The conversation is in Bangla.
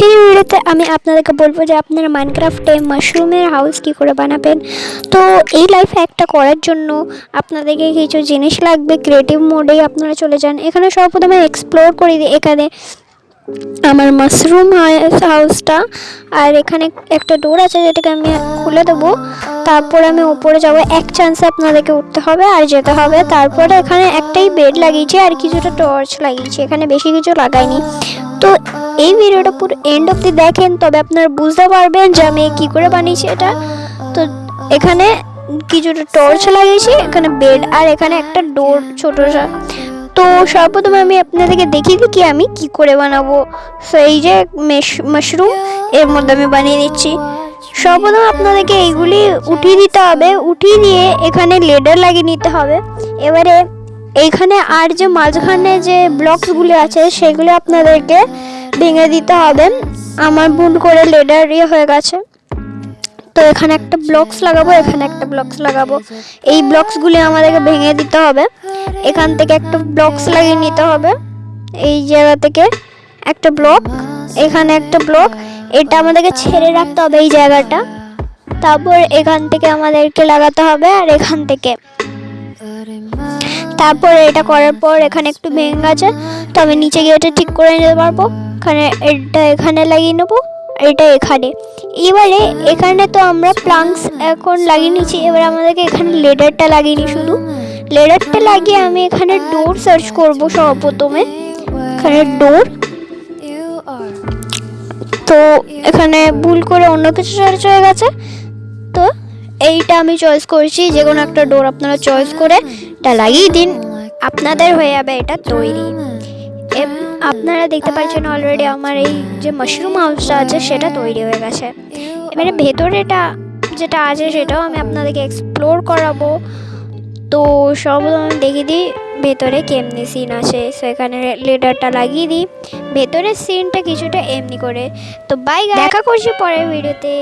আজকের ভিডিওতে আমি আপনাদেরকে বলব যে আপনারা মাইনক্রাফটে মাশরুমের হাউস কী করে বানাবেন? তো এই লাইফ একটা করার জন্য আপনাদেরকে কিছু জিনিস লাগবে ক্রিয়েটিভ মোডে আপনারা চলে যান। এখানে সর্বপ্রথমে এক্সপ্লোর করি দিই। এখানে আমার মাশরুম হাউসটা আর এখানে একটা ডোর আছে যেটাকে আমি খুলে দেবো। তারপর আমি উপরে যাব। এক চান্সে আপনাদেরকে উঠতে হবে আর যেতে হবে। তারপরে এখানে একটাই বেড লাগিয়েছি আর কিছুটা টর্চ লাগিয়েছি। এখানে বেশি কিছু লাগাইনি। তো এই ভিডিওটা পুরো এন্ড অবধি দেখেন, তবে আপনারা বুঝতে পারবেন যে আমি কী করে বানিয়েছি এটা। তো এখানে কিছুটা টর্চ লাগিয়েছি, এখানে বেড আর এখানে একটা ডোর ছোটো তো সর্বপ্রথমে আমি আপনাদেরকে দেখিয়ে দিই কি আমি কি করে বানাবো। সো এই যে মাশরুম এর মধ্যে আমি বানিয়ে দিচ্ছি সর্বপ্রথম আপনাদেরকে এইগুলি উঠিয়ে দিতে হবে। উঠিয়ে দিয়ে এখানে লেডার লাগিয়ে নিতে হবে। এবারে এইখানে আর যে মাঝখানে যে ব্লকসগুলি আছে, সেগুলো আপনাদেরকে ভেঙে দিতে হবে। আমার ভুল করে লেডার ইয়ে হয়ে গেছে। তো এখানে একটা ব্লকস লাগাবো, এখানে একটা ব্লকস লাগাবো। এই ব্লকসগুলি আমাদেরকে ভেঙে দিতে হবে। এখান থেকে একটা ব্লকস লাগিয়ে নিতে হবে। এই জায়গা থেকে একটা ব্লক, এখানে একটা ব্লক এটা আমাদেরকে ছেড়ে রাখতে হবে এই জায়গাটা। তারপর এখান থেকে আমাদেরকে লাগাতে হবে আর এখান থেকে। তারপর এটা করার পর এখানে একটু ভেঙে গেছে। তো আমি নিচে গিয়ে এটা ঠিক করে নিতে পারব। এখানে এটা এখানে লাগিয়ে নেব, এটা এখানে। এবারে এখানে তো আমরা প্লাঙ্কস এখন লাগিয়ে নিচ্ছি এবার আমাদেরকে এখানে লেডারটা লাগিয়ে নিই শুধু। লেডারটা লাগিয়ে আমি এখানে ডোর সার্চ করব সর্বপ্রথমে। এখানে ডোর এখানে ভুল করে অন্য কিছু সার্চ হয়ে গেছে। তো এইটা আমি চয়েস করছি, যে কোনো একটা ডোর আপনারা চয়েস করে এটা লাগিয়ে দিন। আপনাদের হয়ে যাবে এটা তৈরি। আপনারা দেখতে পাচ্ছেন অলরেডি আমার এই যে মাশরুম হাউসটা আছে, সেটা তৈরি হয়ে গেছে। এবারে ভেতরেটা যেটা আছে, সেটাও আমি আপনাদেরকে এক্সপ্লোর করাবো। তো সব আমি দেখিয়ে দিই। ভেতরে কেমনি সিন আছে সেখানে লেডারটা লাগিয়ে দিই। ভেতরের সিনটা কিছুটা এমনি করে। তো বাই দেখা করছি পরের ভিডিওতে